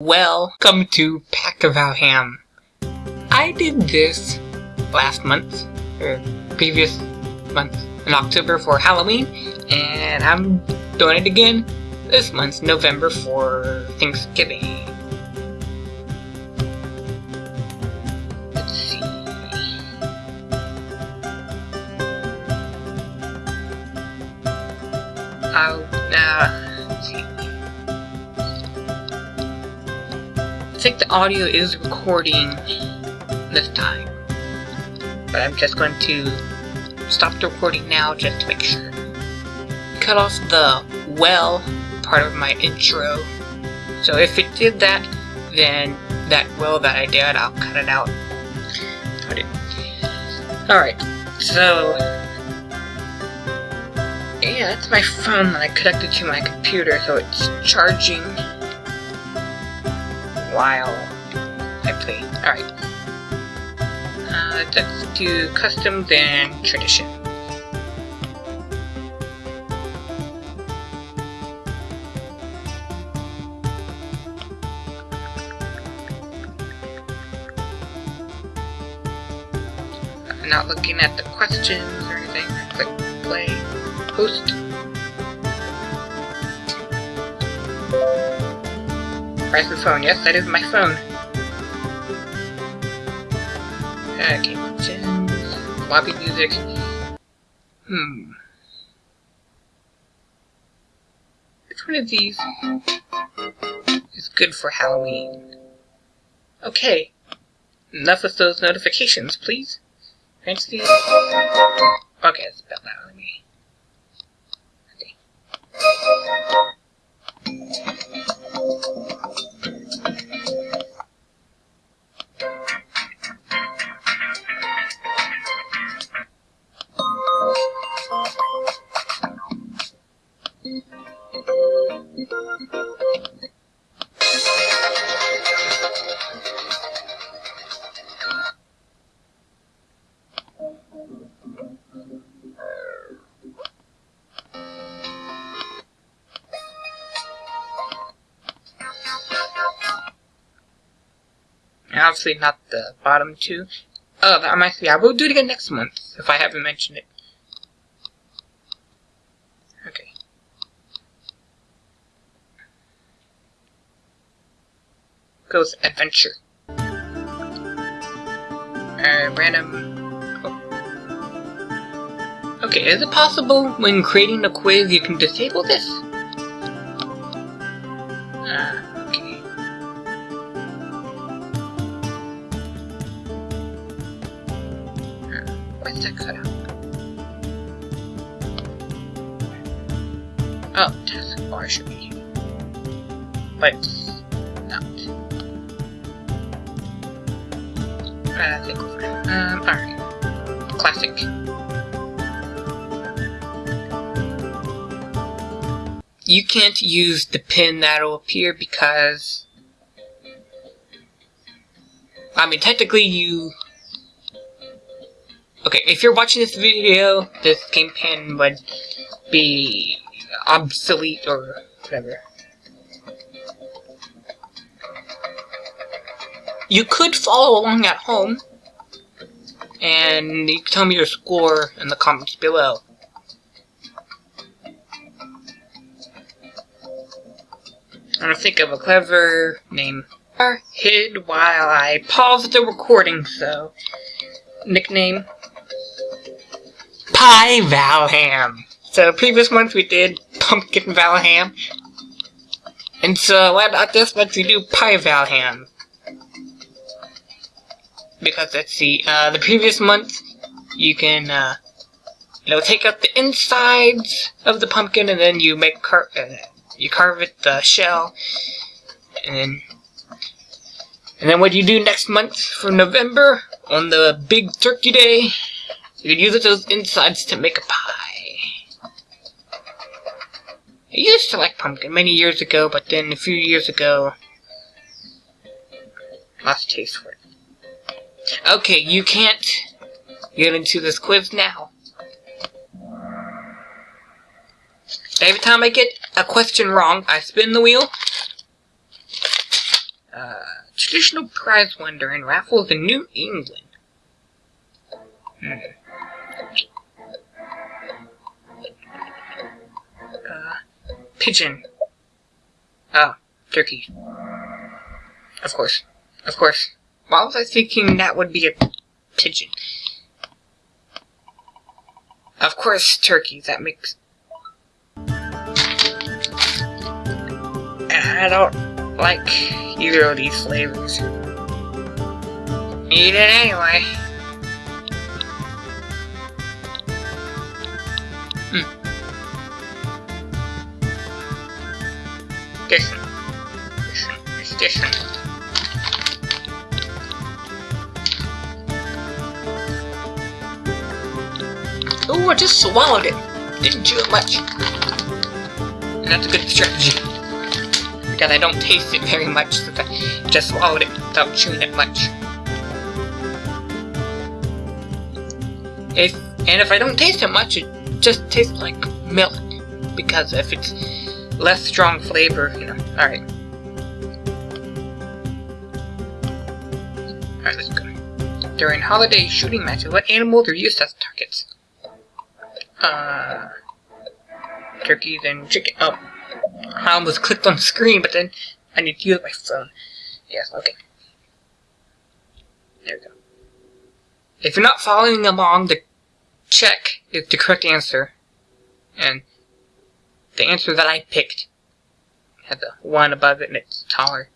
Welcome to Pack of Ham. I did this last month, or previous month, in October for Halloween, and I'm doing it again this month, November, for Thanksgiving. Let's see. Uh, think the audio is recording this time. But I'm just going to stop the recording now just to make sure. Cut off the well part of my intro. So if it did that, then that well that I did, I'll cut it out. Alright, so... Yeah, that's my phone that I connected to my computer, so it's charging while I play. Alright. Uh, let's do custom, then tradition. Not looking at the questions or anything. Click play, post. The phone? Yes, that is my phone. Okay, gems, floppy music. Hmm. Which one of these is good for Halloween? Okay. Enough with those notifications, please. Fancy. Okay, spell that with me. Okay. Obviously not the bottom two. Oh, that reminds me, I will do it again next month, if I haven't mentioned it. Okay. Goes adventure. Uh, random... Oh. Okay, is it possible when creating a quiz you can disable this? Ah, okay. Where's that cut out? Oh, taskbar should be. But Think. Um, alright. Classic. You can't use the pin that'll appear because... I mean, technically you Okay, if you're watching this video, this game pin would be obsolete or whatever. You could follow along at home, and you tell me your score in the comments below. I'm gonna think of a clever name. Hid while I pause the recording, so nickname Pie Valham. So previous month we did Pumpkin Valham. And so why not this month we do Pie Valham? Because let's see, uh, the previous month you can, uh, you know, take out the insides of the pumpkin and then you make car uh, you carve it the shell and then and then what you do next month for November on the big turkey day you can use those insides to make a pie. I used to like pumpkin many years ago, but then a few years ago, lost taste for it. Okay, you can't get into this quiz now. Every time I get a question wrong, I spin the wheel. traditional prize winner in raffles in New England. Hmm. Uh, pigeon. Oh, turkey. Of course. Of course. Why was I thinking that would be a pigeon? Of course, turkey. That makes... I don't like either of these flavors. Eat it anyway. Hmm. This one. This. I just swallowed it. Didn't chew it much. And that's a good strategy. Because I don't taste it very much, I just swallowed it without chewing it much. If and if I don't taste it much, it just tastes like milk. Because if it's less strong flavor, you know. Alright. Alright, let's go. During holiday shooting matches, what animals are used as targets? Uh, turkeys and chicken. Oh, I almost clicked on the screen, but then I need to use my phone. Yes, okay. There we go. If you're not following along, the check is the correct answer. And the answer that I picked had the 1 above it and it's taller.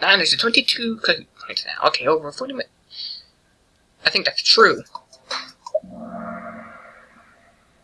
And there's a 22 points now. Okay, over 40 minutes. I think that's true.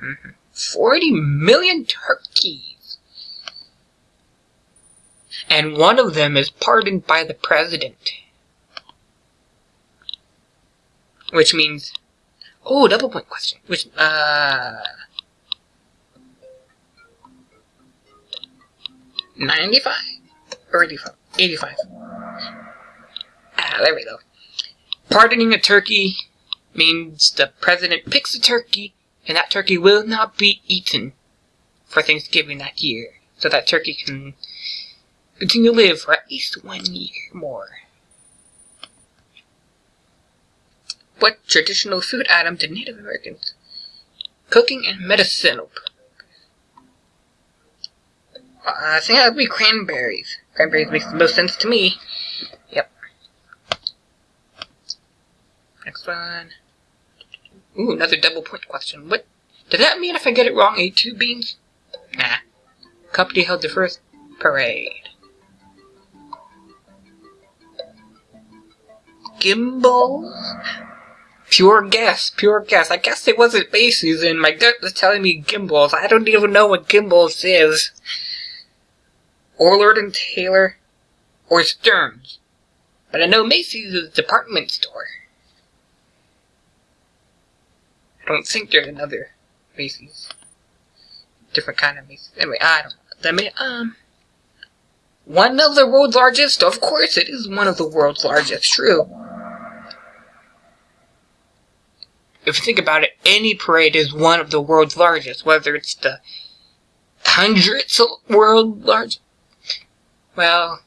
Mm -hmm. 40 million turkeys. And one of them is pardoned by the president. Which means... Oh, double point question. Which, uh... 95? Or 85? 85. Ah, there we go. Pardoning a turkey means the president picks a turkey, and that turkey will not be eaten for Thanksgiving that year. So that turkey can continue to live for at least one year more. What traditional food item did Native Americans cooking and medicinal uh, I think that would be cranberries. Cranberries makes the most sense to me. Next one. Ooh, another double point question. What does that mean if I get it wrong? A two beans? Nah. Company held the first parade. Gimbels? Pure guess, pure guess. I guess it wasn't Macy's and my gut was telling me Gimbels. I don't even know what Gimbels is. Or Lord and Taylor. Or Stearns. But I know Macy's is a department store. I don't think there's another Macy's. Different kind of Macy's. Anyway, I don't know. That may, um, one of the world's largest? Of course it is one of the world's largest, true. If you think about it, any parade is one of the world's largest, whether it's the hundredth world large. Well,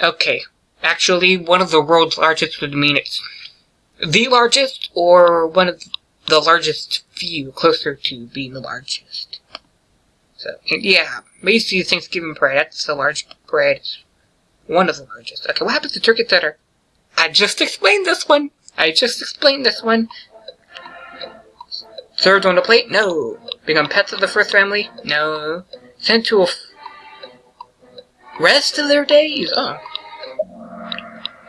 okay. Actually, one of the world's largest would mean it's the largest or one of the largest few closer to being the largest. So, yeah, Macy's Thanksgiving parade, that's the large parade. One of the largest. Okay, what happens to turkey are... I just explained this one! I just explained this one! Served on a plate? No. Become pets of the first family? No. Sent to a... rest of their days? Oh.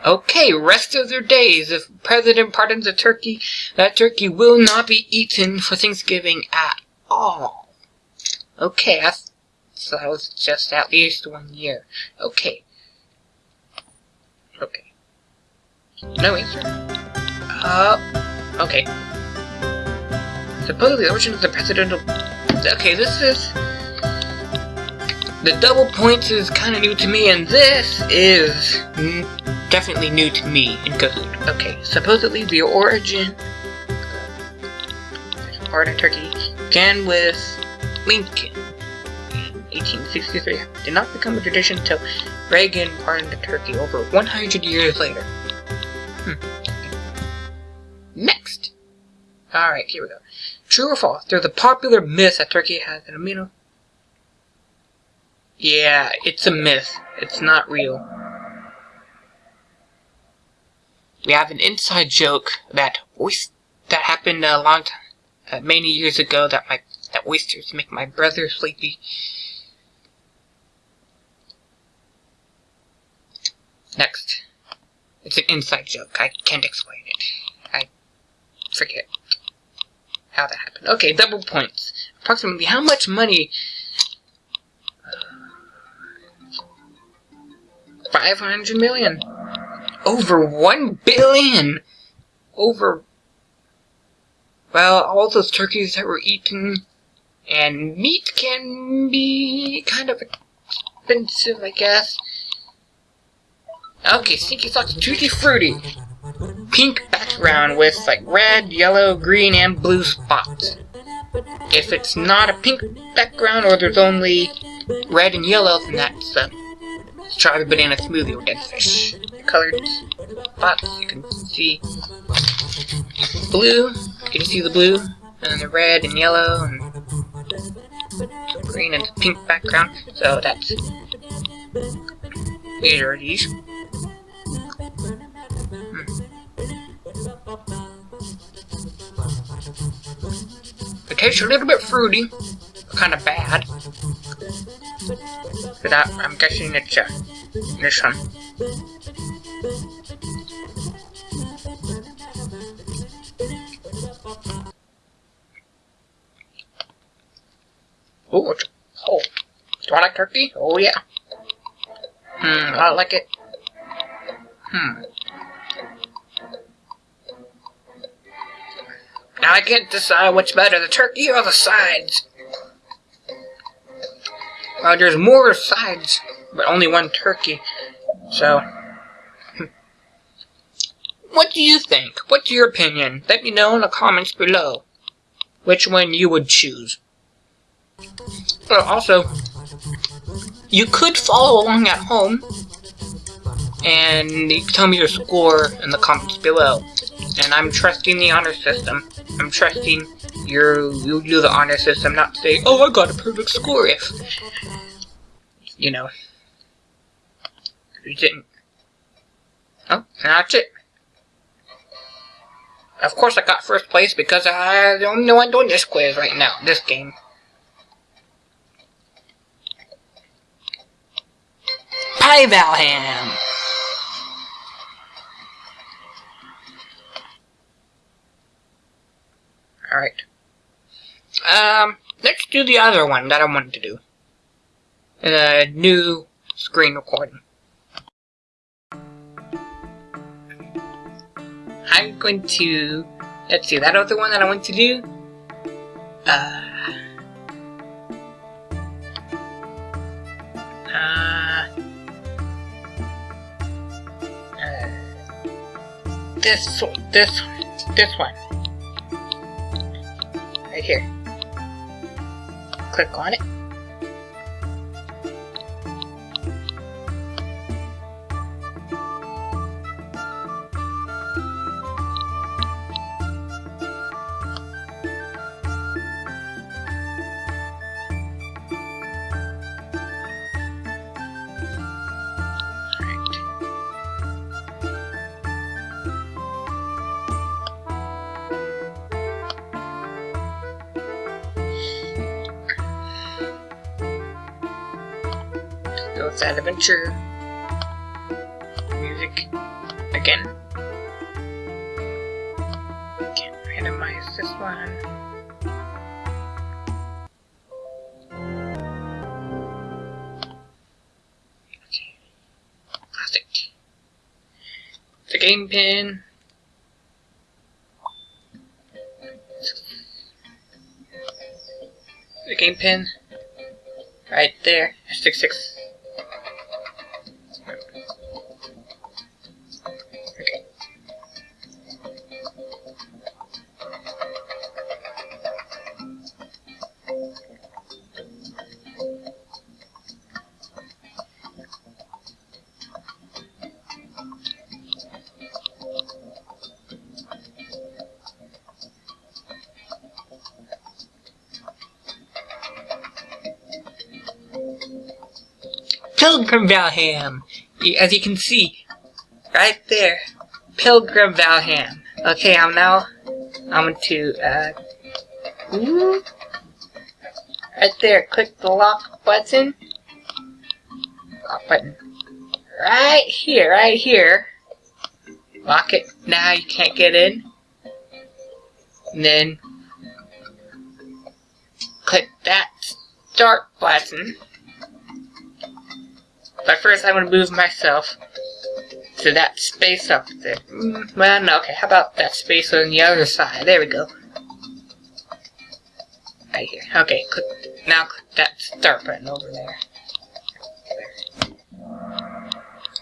Okay, rest of their days, if President pardons a turkey, that turkey will not be eaten for Thanksgiving at all. Okay, so that was just at least one year. Okay. Okay. No answer. Uh, okay. Supposedly the origin of the presidential... Okay, this is... The double points is kind of new to me, and this is definitely new to me in Kahoot. Okay, supposedly the origin part of Turkey began with Lincoln in 1863 did not become a tradition until Reagan pardoned turkey over 100 years later. Hmm. Next! Alright, here we go. True or false? There's a popular myth that turkey has an amino. Yeah, it's a myth. It's not real. We have an inside joke that oyster, that happened a long time, uh, many years ago that my that oysters make my brother sleepy. Next. It's an inside joke. I can't explain it. I forget how that happened. Okay, double points. Approximately how much money? 500 million. Over 1 billion. Over well, all those turkeys that were eaten, and meat can be kind of expensive, I guess. Okay, Stinky Socks Tutti Fruity. Pink background with like red, yellow, green, and blue spots. If it's not a pink background or there's only red and yellow, then that's a strawberry banana smoothie dead fish. Colored spots, you can see blue, can you see the blue? And then the red and yellow and green and pink background. So that's these are these. Hmm. It tastes a little bit fruity, kind of bad. But I, I'm guessing it's uh, this one. Oh, oh. Do I like turkey? Oh, yeah. Hmm, I like it. Hmm. Now I can't decide what's better, the turkey or the sides. Well, there's more sides, but only one turkey. So. What do you think? What's your opinion? Let me know in the comments below which one you would choose. Also, you could follow along at home, and tell me your score in the comments below. And I'm trusting the honor system. I'm trusting your you do the honor system, not say, oh, I got a perfect score if, you know, you didn't. Oh, that's it. Of course I got first place because I'm the only one doing this quiz right now, this game. Hi, Valham! Alright. Um, let's do the other one that I wanted to do. The new screen recording. I'm going to... Let's see, that other one that I want to do... Uh... this this this one. Right here. Click on it Sad Adventure music again. Can't randomize this one. The game pin. The game pin. Right there. Six six. Pilgrim Valham. As you can see, right there, Pilgrim Valham. Okay, I'm now, I'm going to, uh, right there, click the lock button. Lock button. Right here, right here. Lock it. Now you can't get in. And then click that start button. But first I'm going to move myself to that space up there. Well, no, okay, how about that space on the other side? There we go. Right here. Okay, click, now click that start button over there.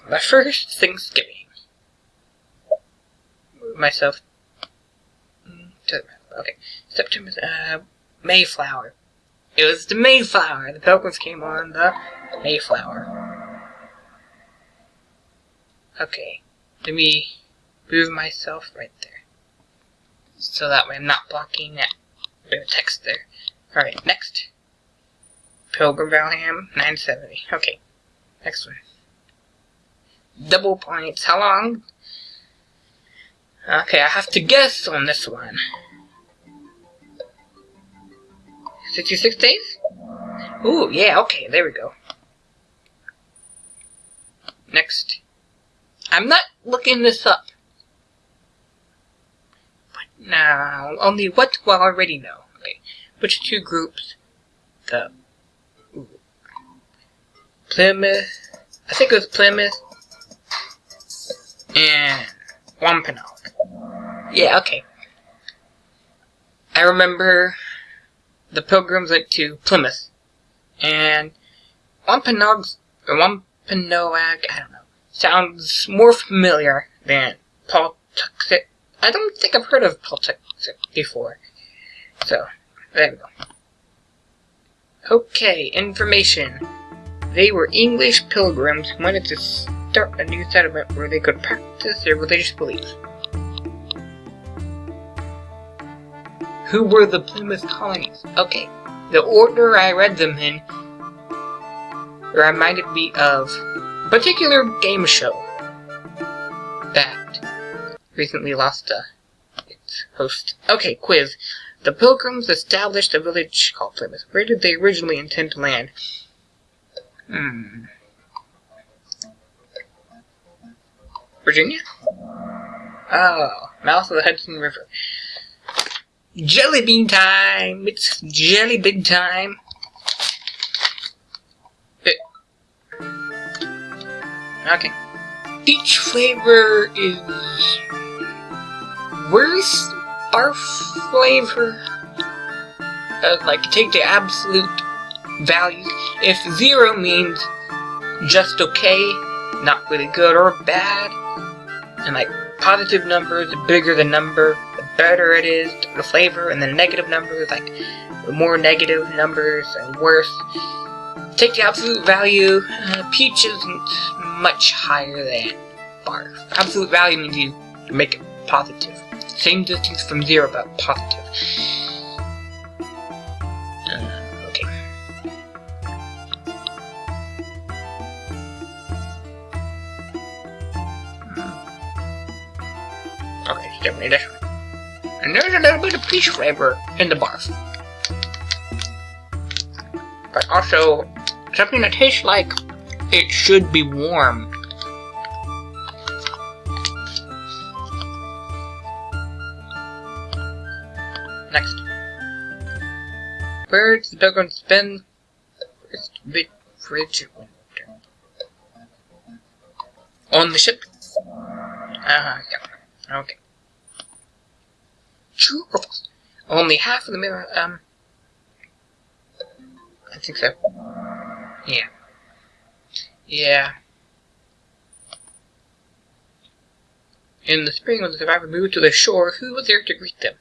But first, Thanksgiving. Move myself to Okay, September, uh, Mayflower. It was the Mayflower. The Pilgrims came on the Mayflower. Okay, let me move myself right there. So that way I'm not blocking that bit of text there. Alright, next. Pilgrim Valham, 970. Okay, next one. Double points. How long? Okay, I have to guess on this one. 66 days? Ooh, yeah, okay, there we go. Next. I'm not looking this up. But now, only what do I already know? Okay, which two groups? The Plymouth, I think it was Plymouth, and Wampanoag. Yeah, okay. I remember the Pilgrims went to Plymouth, and Wampanoag's, or Wampanoag, I don't know, sounds more familiar than Pawtuxet. I don't think I've heard of Pawtuxet before. So, there we go. Okay, information. They were English pilgrims who wanted to start a new settlement where they could practice their religious beliefs. Who were the Plymouth colonies? Okay, the order I read them in reminded me of particular game show that recently lost uh, its host. Okay, quiz. The Pilgrims established a village called Plymouth. Where did they originally intend to land? Hmm. Virginia? Oh, mouth of the Hudson River. Jelly bean time! It's jelly bean time! Okay. Each flavor is worse barf flavor. Uh, like, take the absolute value. If zero means just okay, not really good or bad, and like positive numbers, the bigger the number, the better it is, the flavor, and the negative numbers, like the more negative numbers and worse. Take the absolute value, uh, peach isn't much higher than barf. Absolute value means you make it positive. Same distance from zero, but positive. Uh, okay. Hmm. Okay, definitely this one. And there's a little bit of peach flavor in the barf. But also, something that tastes like it should be warm. Next. Where Where's the pilgrim spend first big fridge winter? On the ship? Uh-huh, yeah. Okay. True Only half of the mirror, um... I think so. Yeah. Yeah. In the spring, when the survivor moved to the shore, who was there to greet them?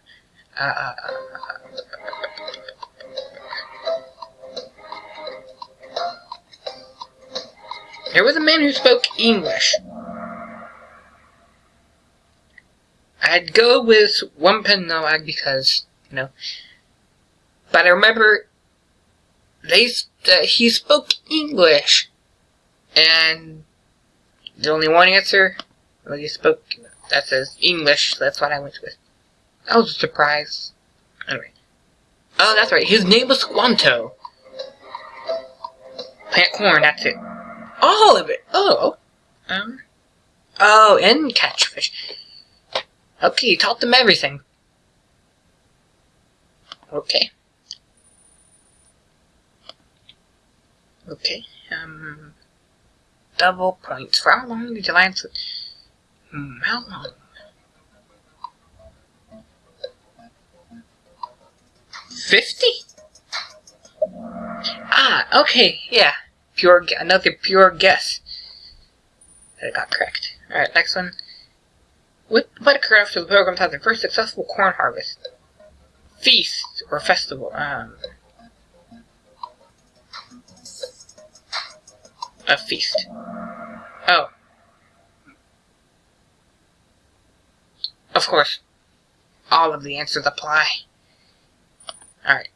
Uh, uh, uh, there was a man who spoke English. I'd go with Wampanoag because, you know. But I remember they uh, he spoke English. And the only one answer, well, you spoke, that says English, that's what I went with. That was a surprise. Anyway. Oh, that's right, his name was Squanto. Plant corn, that's it. All of it! Oh. Um. Oh, and catch fish. Okay, you taught them everything. Okay. Okay, um... Double points. For how long did you answer? Hmm, how long? Fifty? Ah, okay, yeah. Pure, another pure guess. That got correct. Alright, next one. What, what occurred after the pilgrims had their first successful corn harvest? Feast or festival? Um, a feast. Oh. Of course. All of the answers apply. Alright.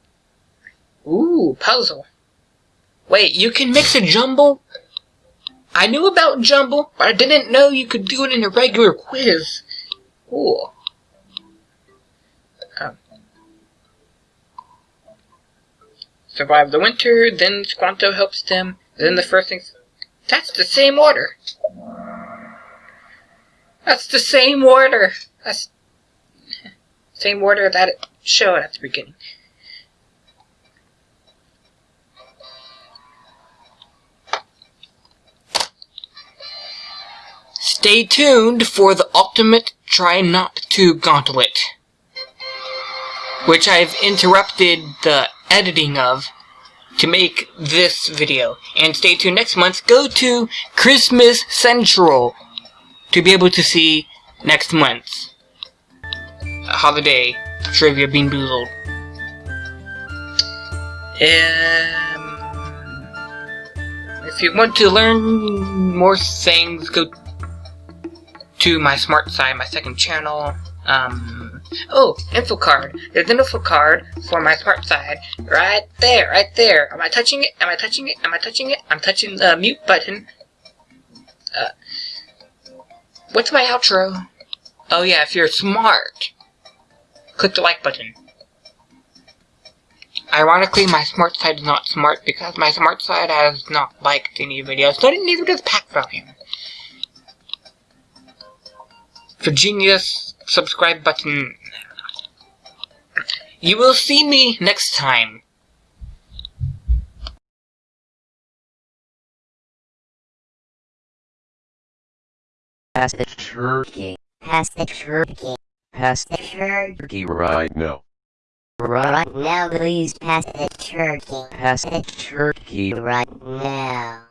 Ooh, puzzle. Wait, you can mix a jumble? I knew about jumble, but I didn't know you could do it in a regular quiz. Cool. Um. Survive the winter, then Squanto helps them, then the first thing. That's the same order. That's the same order. That's same order that it showed at the beginning. Stay tuned for the ultimate try not to gauntlet, which I've interrupted the editing of to make this video. And stay tuned next month. Go to Christmas Central to be able to see next month's holiday trivia BeanBoozled. Um, if you want to learn more things, go to my smart side, my second channel. Um, oh, info card. There's an info card for my smart side right there, right there. Am I touching it? Am I touching it? Am I touching it? I'm touching the mute button. Uh, what's my outro? Oh yeah, if you're smart, click the like button. Ironically, my smart side is not smart because my smart side has not liked any videos, so neither does pack volume. For genius, subscribe button. You will see me next time. Pass the turkey. Pass the turkey. Pass The turkey. turkey right now. right. Now please pass the turkey. Pass the turkey. Right now.